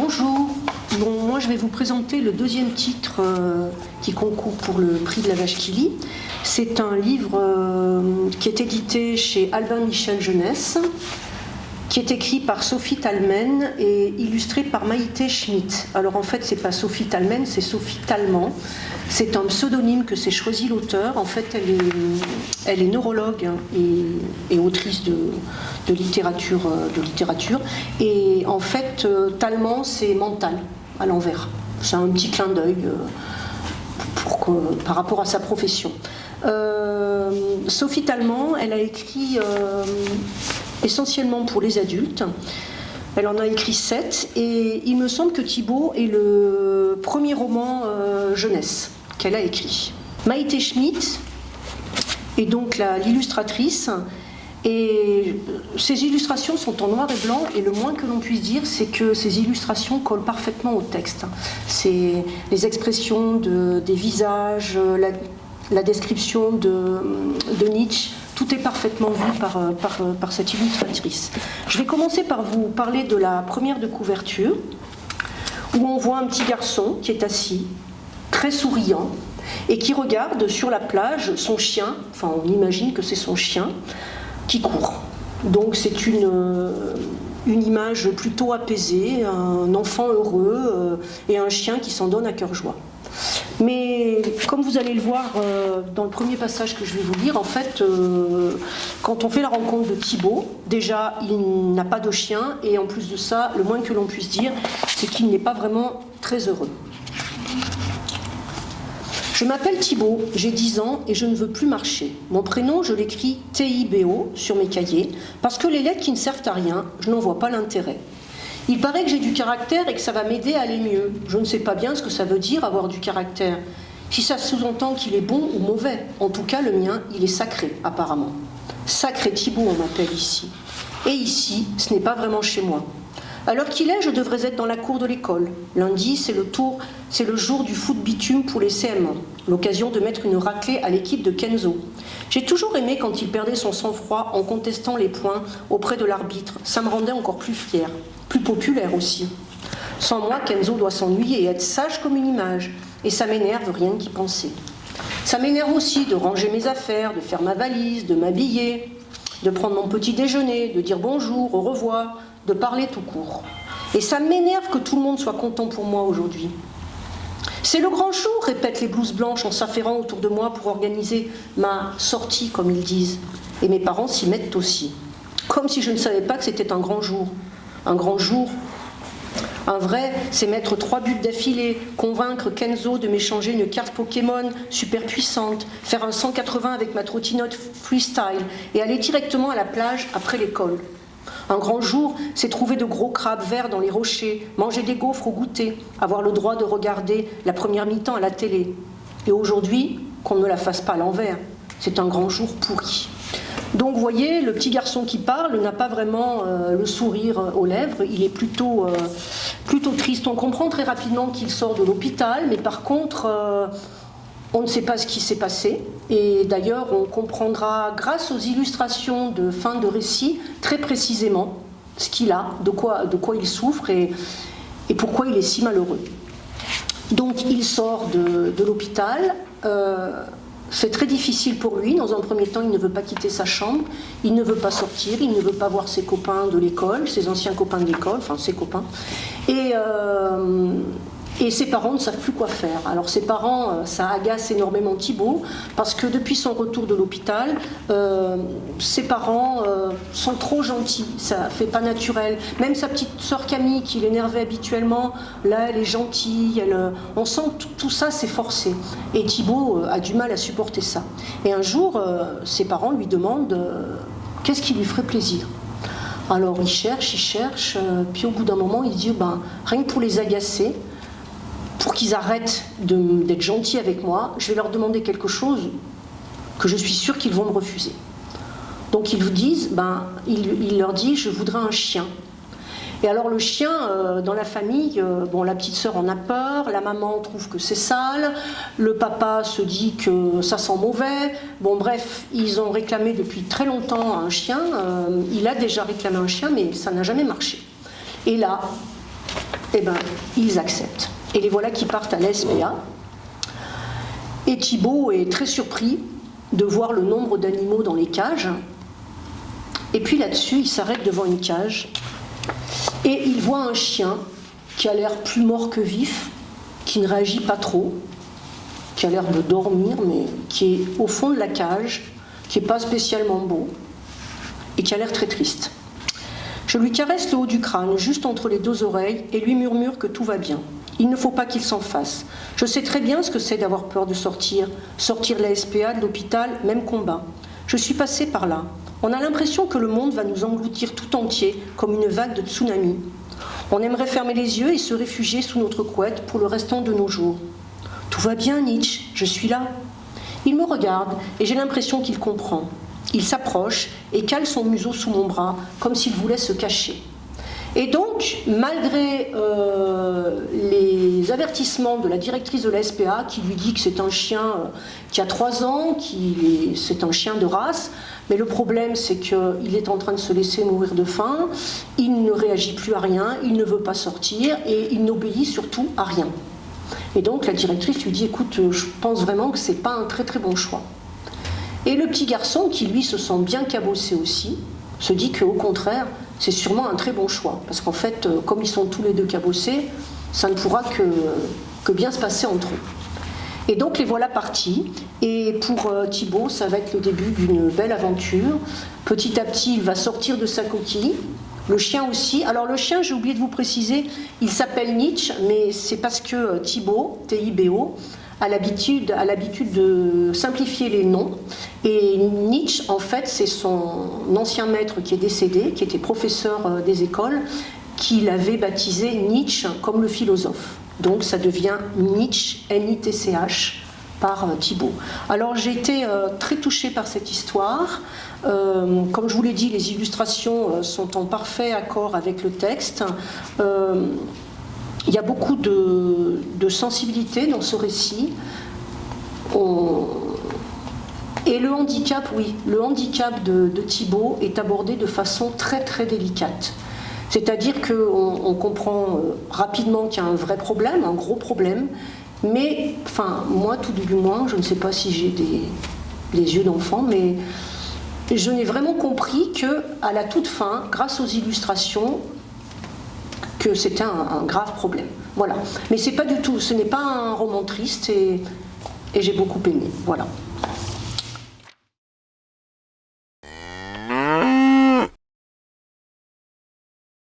Bonjour, bon, moi je vais vous présenter le deuxième titre euh, qui concourt pour le prix de la vache qui lit. C'est un livre euh, qui est édité chez Albin Michel Jeunesse, qui est écrit par Sophie Talmen et illustré par Maïté Schmidt. Alors en fait, c'est pas Sophie Talmen, c'est Sophie Talman. C'est un pseudonyme que s'est choisi l'auteur. En fait, elle est, elle est neurologue hein, et, autrice de, littérature, euh, de littérature. Et en fait, euh, Talman, c'est mental, à l'envers. C'est un petit clin d'œil euh, par rapport à sa profession. Sophie Talman, elle a écrit essentiellement pour les adultes. Elle en a écrit sept et il me semble que Thibault est le premier roman jeunesse qu'elle a écrit. Maïté Schmidt est donc l'illustratrice et ces illustrations sont en noir et blanc et le moins que l'on puisse dire c'est que ces illustrations collent parfaitement au texte. C'est les expressions de, des visages, la, description de, Nietzsche tout est parfaitement vu par, euh, par, cette illustratrice. Je vais commencer par vous parler de la première de couverture, où on voit un petit garçon qui est assis, très souriant, et qui regarde sur la plage son chien, enfin on imagine que c'est son chien, qui court. Donc c'est une, euh, une image plutôt apaisée, un enfant heureux et un chien qui s'en donne à cœur joie. Mais comme vous allez le voir euh, dans le premier passage que je vais vous lire, en fait, euh, quand on fait la rencontre de Thibaut, déjà, il n'a pas de chien, et en plus de ça, le moins que l'on puisse dire, c'est qu'il n'est pas vraiment très heureux. Je m'appelle Thibaut, j'ai 10 ans et je ne veux plus marcher. Mon prénom, je l'écris T-I-B-O sur mes cahiers, parce que les lettres qui ne servent à rien, je n'en vois pas l'intérêt. Il paraît que j'ai du caractère et que ça va m'aider à aller mieux. Je ne sais pas bien ce que ça veut dire avoir du caractère. Si ça sous-entend qu'il est bon ou mauvais. En tout cas, le mien, il est sacré, apparemment. Sacré Thibault, on m'appelle ici. Et ici, ce n'est pas vraiment chez moi. Alors qu'il est, je devrais être dans la cour de l'école. Lundi, c'est le tour, c'est le jour du foot bitume pour les CM1, l'occasion de mettre une raclée à l'équipe de Kenzo. J'ai toujours aimé quand il perdait son sang-froid en contestant les points auprès de l'arbitre. Ça me rendait encore plus fier plus populaire aussi. Sans moi, Kenzo doit s'ennuyer et être sage comme une image, et ça m'énerve rien qu'y penser. Ça m'énerve aussi de ranger mes affaires, de faire ma valise, de m'habiller, de prendre mon petit déjeuner, de dire bonjour, au revoir, de parler tout court. Et ça m'énerve que tout le monde soit content pour moi aujourd'hui. C'est le grand jour, répètent les blouses blanches en s'affairant autour de moi pour organiser ma sortie, comme ils disent. Et mes parents s'y mettent aussi. Comme si je ne savais pas que c'était un grand jour un grand jour. Un vrai, c'est mettre trois buts d'affilée, convaincre Kenzo de m'échanger une carte Pokémon super puissante, faire un 180 avec ma trottinette freestyle et aller directement à la plage après l'école. Un grand jour, c'est trouver de gros crabes verts dans les rochers, manger des gaufres au goûter, avoir le droit de regarder la première mi-temps à la télé. Et aujourd'hui, qu'on ne la fasse pas à l'envers. C'est un grand jour pourri. Donc vous voyez, le petit garçon qui parle n'a pas vraiment euh, le sourire aux lèvres, il est plutôt, euh, plutôt triste. On comprend très rapidement qu'il sort de l'hôpital, mais par contre, euh, on ne sait pas ce qui s'est passé. Et d'ailleurs, on comprendra grâce aux illustrations de fin de récit très précisément ce qu'il a, de quoi, il souffre et, pourquoi il est si malheureux. Donc il sort de l'hôpital. C'est très difficile pour lui. Dans un premier temps, il ne veut pas quitter sa chambre, il ne veut pas sortir, il ne veut pas voir ses copains de l'école, ses anciens copains de l'école, enfin ses copains. Et, euh, et ses parents ne savent plus quoi faire. Alors ses parents, euh, ça agace énormément Thibault, parce que depuis son retour de l'hôpital, euh, ses parents euh, sont trop gentils, ça fait pas naturel. Même sa petite sœur Camille, qui l'énervait habituellement, là elle est gentille, elle, on sent que tout ça c'est forcé. Et Thibault a du mal à supporter ça. Et un jour, ses parents lui demandent qu'est-ce qui lui ferait plaisir? Alors il cherche, il cherche, puis au bout d'un moment il dit ben, rien que pour les agacer, qu'ils arrêtent d'être gentils avec moi, je vais leur demander quelque chose que je suis sûre qu'ils vont me refuser. Donc ils vous disent, ben, il, leur dit, je voudrais un chien. Et alors le chien, euh, dans la famille, euh, bon, la petite sœur en a peur, la maman trouve que c'est sale, le papa se dit que ça sent mauvais. Bon bref, ils ont réclamé depuis très longtemps un chien. Euh, il a déjà réclamé un chien, mais ça n'a jamais marché. Et là, eh ben, ils acceptent. Et les voilà qui partent à la SPA. Et Thibault est très surpris de voir le nombre d'animaux dans les cages. Et puis là-dessus, il s'arrête devant une cage et il voit un chien qui a l'air plus mort que vif, qui ne réagit pas trop, qui a l'air de dormir, mais qui est au fond de la cage, qui n'est pas spécialement beau, et qui a l'air très triste. Je lui caresse le haut du crâne, juste entre les deux oreilles, et lui murmure que tout va bien. Il ne faut pas qu'il s'en fasse. Je sais très bien ce que c'est d'avoir peur de sortir. Sortir de la SPA, de l'hôpital, même combat. Je suis passée par là. On a l'impression que le monde va nous engloutir tout entier, comme une vague de tsunami. On aimerait fermer les yeux et se réfugier sous notre couette pour le restant de nos jours. Tout va bien, Nietzsche, je suis là. Il me regarde et j'ai l'impression qu'il comprend. Il s'approche et cale son museau sous mon bras, comme s'il voulait se cacher. Et donc, malgré euh, les avertissements de la directrice de la SPA qui lui dit que c'est un chien euh, qui a 3 ans, qui c'est un chien de race, mais le problème c'est qu'il est en train de se laisser mourir de faim, il ne réagit plus à rien, il ne veut pas sortir et il n'obéit surtout à rien. Et donc la directrice lui dit écoute, je pense vraiment que c'est pas un très très bon choix. Et le petit garçon, qui lui se sent bien cabossé aussi, se dit qu'au contraire, c'est sûrement un très bon choix. Parce qu'en fait, euh, comme ils sont tous les deux cabossés, ça ne pourra que, que bien se passer entre eux. Et donc les voilà partis. Et pour euh, Thibaut, ça va être le début d'une belle aventure. Petit à petit, il va sortir de sa coquille. Le chien aussi. Alors le chien, j'ai oublié de vous préciser, il s'appelle Nietzsche, mais c'est parce que euh, Thibaut, T-I-B-O, a l'habitude, de simplifier les noms. Et Nietzsche, en fait, c'est son ancien maître qui est décédé, qui était professeur euh, des écoles, qui l'avait baptisé Nietzsche comme le philosophe. Donc ça devient Nietzsche, N-I-T-C-H, par euh, Thibault. Alors j'ai été euh, très touchée par cette histoire. comme je vous l'ai dit, les illustrations sont en parfait accord avec le texte. Il y a beaucoup de, sensibilité dans ce récit. Et le handicap, oui, le handicap de, Thibault est abordé de façon très très délicate. C'est-à-dire qu'on on comprend euh, rapidement qu'il y a un vrai problème, un gros problème, mais, enfin, moi tout du moins, je ne sais pas si j'ai des, des yeux d'enfant, mais je n'ai vraiment compris que à la toute fin, grâce aux illustrations, que c'était un, grave problème. Voilà. Mais c'est pas du tout, ce n'est pas un roman triste et, et j'ai beaucoup aimé. Voilà.